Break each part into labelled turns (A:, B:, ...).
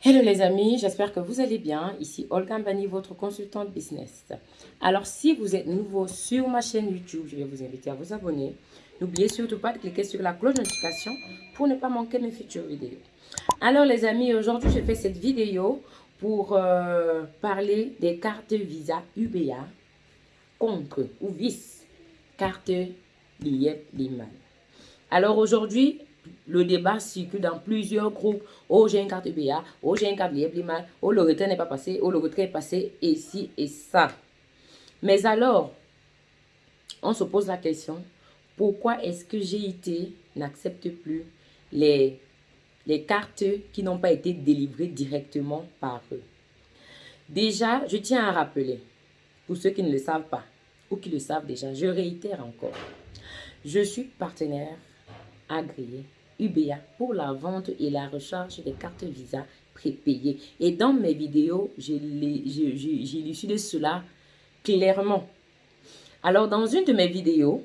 A: Hello les amis, j'espère que vous allez bien. Ici Olga Mbani, votre consultante business. Alors si vous êtes nouveau sur ma chaîne YouTube, je vais vous inviter à vous abonner. N'oubliez surtout pas de cliquer sur la cloche de notification pour ne pas manquer mes futures vidéos. Alors les amis, aujourd'hui je fais cette vidéo pour euh, parler des cartes Visa UBA contre ou vice carte l'IEP Liman. Alors aujourd'hui, le débat circule dans plusieurs groupes. Oh, j'ai une carte UBA. Oh, j'ai une carte Liman. Oh, le retrait n'est pas passé. Oh, le retrait est passé ici et ça. Mais alors, on se pose la question, pourquoi est-ce que GIT n'accepte plus les, les cartes qui n'ont pas été délivrées directement par eux? Déjà, je tiens à rappeler, pour ceux qui ne le savent pas, ou qui le savent déjà, je réitère encore. Je suis partenaire agréé UBA pour la vente et la recharge des cartes Visa prépayées. Et dans mes vidéos, j'ai de cela clairement. Alors, dans une de mes vidéos,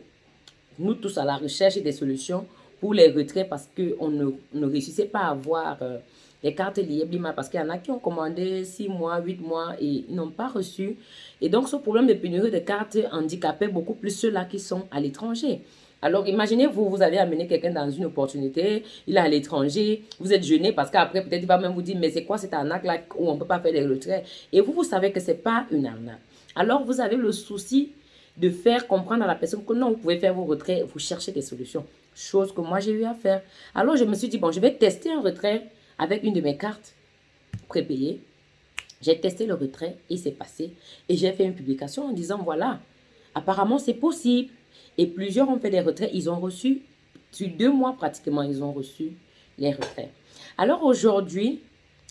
A: nous tous à la recherche des solutions pour les retraits parce qu'on ne, ne réussissait pas à avoir euh, les cartes liées parce qu'il y en a qui ont commandé 6 mois, 8 mois et n'ont pas reçu. Et donc, ce problème de pénurie de cartes handicapait beaucoup plus ceux-là qui sont à l'étranger. Alors, imaginez, vous, vous avez amené quelqu'un dans une opportunité, il est à l'étranger, vous êtes gêné parce qu'après, peut-être, il va même vous dire, mais c'est quoi cette arnaque-là où on ne peut pas faire des retraits? Et vous, vous savez que ce n'est pas une arnaque. Alors, vous avez le souci de faire comprendre à la personne que non, vous pouvez faire vos retraits, vous cherchez des solutions. Chose que moi, j'ai eu à faire. Alors, je me suis dit, bon, je vais tester un retrait avec une de mes cartes prépayées. J'ai testé le retrait et c'est passé. Et j'ai fait une publication en disant, voilà, apparemment, c'est possible. Et plusieurs ont fait des retraits. Ils ont reçu, sur deux mois pratiquement, ils ont reçu les retraits. Alors aujourd'hui,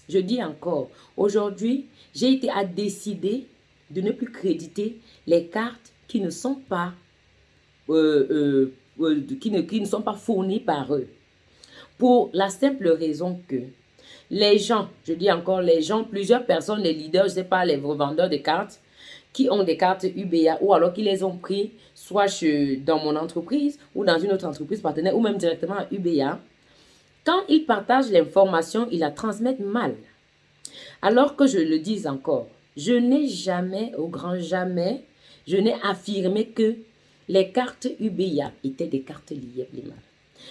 A: je dis encore, aujourd'hui, j'ai été à décider de ne plus créditer les cartes qui ne sont pas, euh, euh, euh, qui, ne, qui ne sont pas fournies par eux. Pour la simple raison que les gens, je dis encore les gens, plusieurs personnes, les leaders, je ne sais pas, les revendeurs de cartes, qui ont des cartes UBA ou alors qui les ont pris soit dans mon entreprise ou dans une autre entreprise partenaire ou même directement à UBA, quand ils partagent l'information, ils la transmettent mal. Alors que je le dis encore, je n'ai jamais, au grand jamais, je n'ai affirmé que les cartes UBA étaient des cartes liées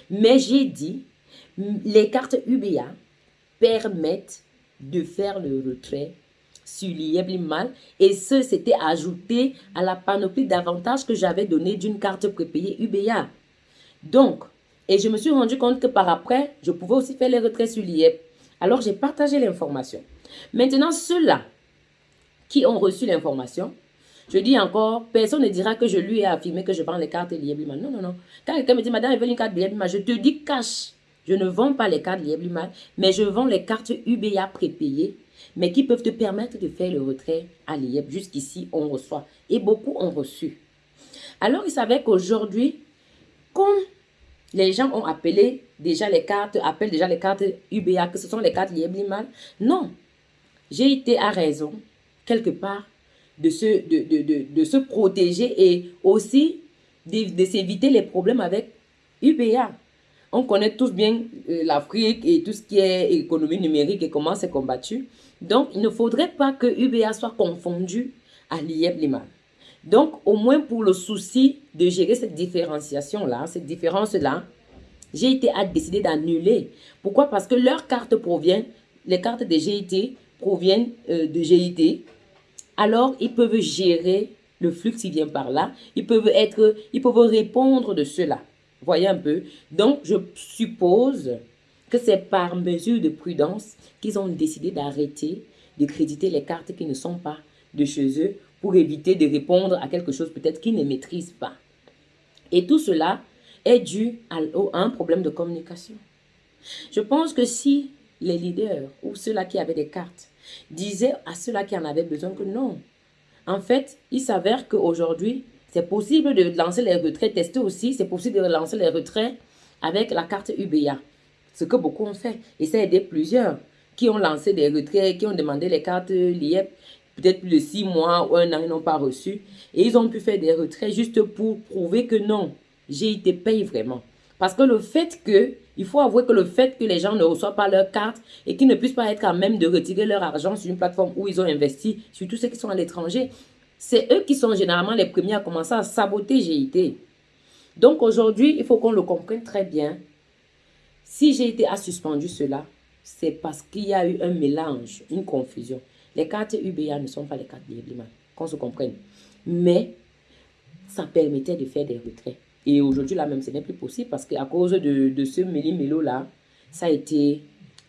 A: Mais j'ai dit, les cartes UBA permettent de faire le retrait sur mal et ce, c'était ajouté à la panoplie d'avantages que j'avais donné d'une carte prépayée UBA. Donc, et je me suis rendu compte que par après, je pouvais aussi faire les retraits sur l'IEP. Alors, j'ai partagé l'information. Maintenant, ceux-là qui ont reçu l'information, je dis encore, personne ne dira que je lui ai affirmé que je vends les cartes Lieblimal. Non, non, non. Quand quelqu'un me dit, madame, elle veut une carte Lieblimal, je te dis cash. Je ne vends pas les cartes Lieblimal, mais je vends les cartes UBA prépayées mais qui peuvent te permettre de faire le retrait à l'IEP. Jusqu'ici, on reçoit. Et beaucoup ont reçu. Alors, il savait qu'aujourd'hui, comme les gens ont appelé déjà les cartes, appellent déjà les cartes UBA, que ce sont les cartes l'IEP Liman, non. J'ai été à raison, quelque part, de se, de, de, se protéger et aussi de s'éviter les problèmes avec UBA. On connaît tous bien euh, l'Afrique et tout ce qui est économie numérique et comment c'est combattu. Donc, il ne faudrait pas que UBA soit confondu à l'IEB Liman. Donc, au moins pour le souci de gérer cette différenciation-là, cette différence-là, j'ai été à décider d'annuler. Pourquoi? Parce que leurs cartes proviennent, les cartes de GIT proviennent euh, de GIT. Alors, ils peuvent gérer le flux qui vient par là. Ils peuvent être, ils peuvent répondre de cela. Voyez un peu. Donc, je suppose que c'est par mesure de prudence qu'ils ont décidé d'arrêter de créditer les cartes qui ne sont pas de chez eux pour éviter de répondre à quelque chose peut-être qu'ils ne maîtrisent pas. Et tout cela est dû à, un problème de communication. Je pense que si les leaders ou ceux-là qui avaient des cartes disaient à ceux-là qui en avaient besoin que non, en fait, il s'avère qu'aujourd'hui, c'est possible de lancer les retraits, tester aussi, c'est possible de lancer les retraits avec la carte UBA. Ce que beaucoup ont fait. Et ça a aidé plusieurs qui ont lancé des retraits, qui ont demandé les cartes l'IEP, peut-être plus de six mois ou un an, ils n'ont pas reçu. Et ils ont pu faire des retraits juste pour prouver que non, j'ai été payé vraiment. Parce que le fait que, il faut avouer que le fait que les gens ne reçoivent pas leur carte et qu'ils ne puissent pas être à même de retirer leur argent sur une plateforme où ils ont investi, surtout ceux qui sont à l'étranger, c'est eux qui sont généralement les premiers à commencer à saboter GIT. Donc aujourd'hui, il faut qu'on le comprenne très bien. Si GIT a suspendu cela, c'est parce qu'il y a eu un mélange, une confusion. Les cartes UBA ne sont pas les cartes Librima, qu'on se comprenne. Mais ça permettait de faire des retraits. Et aujourd'hui, là même, ce n'est plus possible parce qu'à cause de, de ce méli-mélo-là, ça a été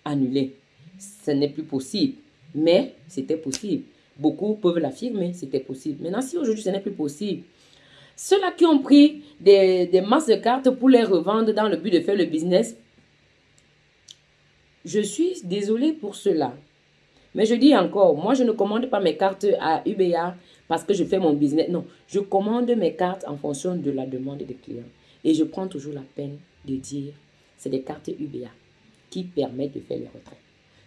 A: annulé. Ce n'est plus possible. Mais c'était possible. Beaucoup peuvent l'affirmer, c'était possible. Maintenant, si aujourd'hui, ce n'est plus possible, ceux-là qui ont pris des, masses de cartes pour les revendre dans le but de faire le business, je suis désolée pour cela. Mais je dis encore, moi, je ne commande pas mes cartes à UBA parce que je fais mon business. Non, je commande mes cartes en fonction de la demande des clients. Et je prends toujours la peine de dire, c'est des cartes UBA qui permettent de faire les retraits.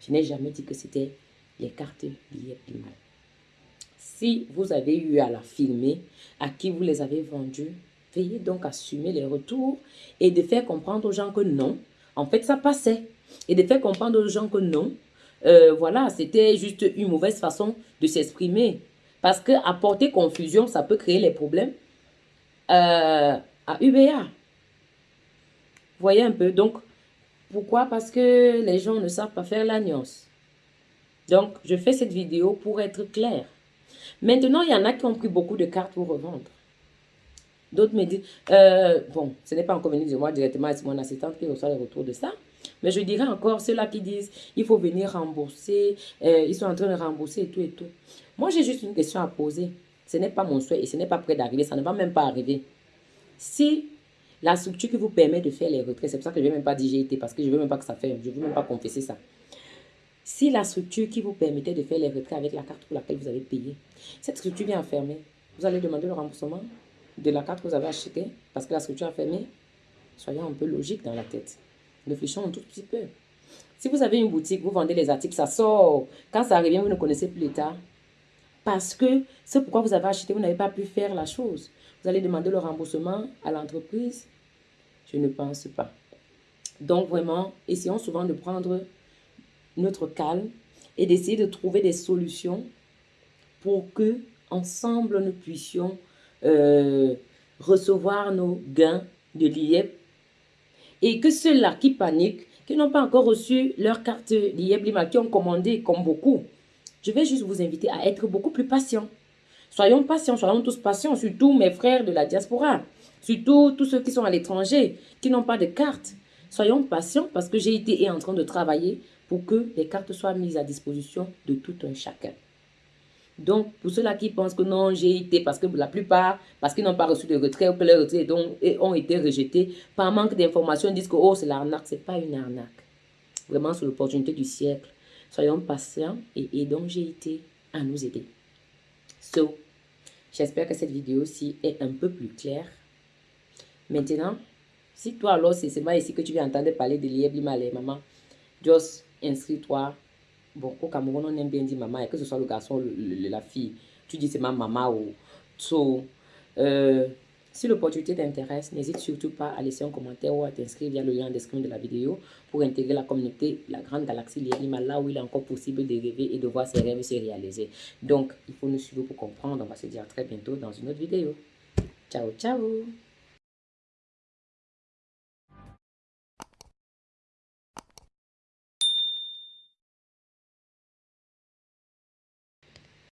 A: Je n'ai jamais dit que c'était les cartes billets mal. Si vous avez eu à la filmer, à qui vous les avez vendues, veuillez donc assumer les retours et de faire comprendre aux gens que non, en fait, ça passait. Et de faire comprendre aux gens que non, euh, voilà, c'était juste une mauvaise façon de s'exprimer. Parce que apporter confusion, ça peut créer les problèmes euh, à UBA. Voyez un peu Donc, pourquoi? Parce que les gens ne savent pas faire la nuance. Donc, je fais cette vidéo pour être clair. Maintenant, il y en a qui ont pris beaucoup de cartes pour revendre. D'autres me disent, euh, bon, ce n'est pas encore venu de moi directement, c'est mon assistante qui reçoit le retour de ça. Mais je dirais encore ceux-là qui disent, il faut venir rembourser, euh, ils sont en train de rembourser et tout et tout. Moi, j'ai juste une question à poser. Ce n'est pas mon souhait et ce n'est pas prêt d'arriver, ça ne va même pas arriver. Si la structure qui vous permet de faire les retraits, c'est pour ça que je ne vais même pas dire j'ai été, parce que je ne veux même pas que ça fasse, je ne veux même pas confesser ça. Si la structure qui vous permettait de faire les retraits avec la carte pour laquelle vous avez payé, cette structure vient fermer, vous allez demander le remboursement de la carte que vous avez achetée parce que la structure a fermé. Soyons un peu logique dans la tête. Réfléchissons un tout petit peu. Si vous avez une boutique, vous vendez les articles, ça sort. Quand ça revient, vous ne connaissez plus l'état. Parce que c'est pourquoi vous avez acheté, vous n'avez pas pu faire la chose. Vous allez demander le remboursement à l'entreprise Je ne pense pas. Donc vraiment, essayons souvent de prendre notre calme et d'essayer de trouver des solutions pour que ensemble nous puissions euh, recevoir nos gains de l'IEP et que ceux-là qui paniquent, qui n'ont pas encore reçu leur carte d'IEP Lima, qui ont commandé comme beaucoup, je vais juste vous inviter à être beaucoup plus patient. Soyons patients, soyons tous patients, surtout mes frères de la diaspora, surtout tous ceux qui sont à l'étranger, qui n'ont pas de carte. Soyons patients parce que j'ai été en train de travailler pour que les cartes soient mises à disposition de tout un chacun. Donc, pour ceux-là qui pensent que non, j'ai été, parce que la plupart, parce qu'ils n'ont pas reçu de retrait ou que retraits ont été rejetés, par manque d'informations, disent que oh, c'est l'arnaque. Ce n'est pas une arnaque. Vraiment, c'est l'opportunité du siècle. Soyons patients et aidons GIT à nous aider. So, j'espère que cette vidéo-ci est un peu plus claire. Maintenant, si toi alors c'est seulement ici que tu viens entendre parler de l'IEBLIMA, les mamans, just inscris-toi Bon, au Cameroun, on aime bien dire maman, et que ce soit le garçon ou la fille, tu dis c'est ma maman ou so. Euh, si l'opportunité t'intéresse, n'hésite surtout pas à laisser un commentaire ou à t'inscrire via le lien en description de la vidéo pour intégrer la communauté, la grande galaxie Lierima, là où il est encore possible de rêver et de voir ses rêves se réaliser. Donc, il faut nous suivre pour comprendre. On va se dire à très bientôt dans une autre vidéo. Ciao, ciao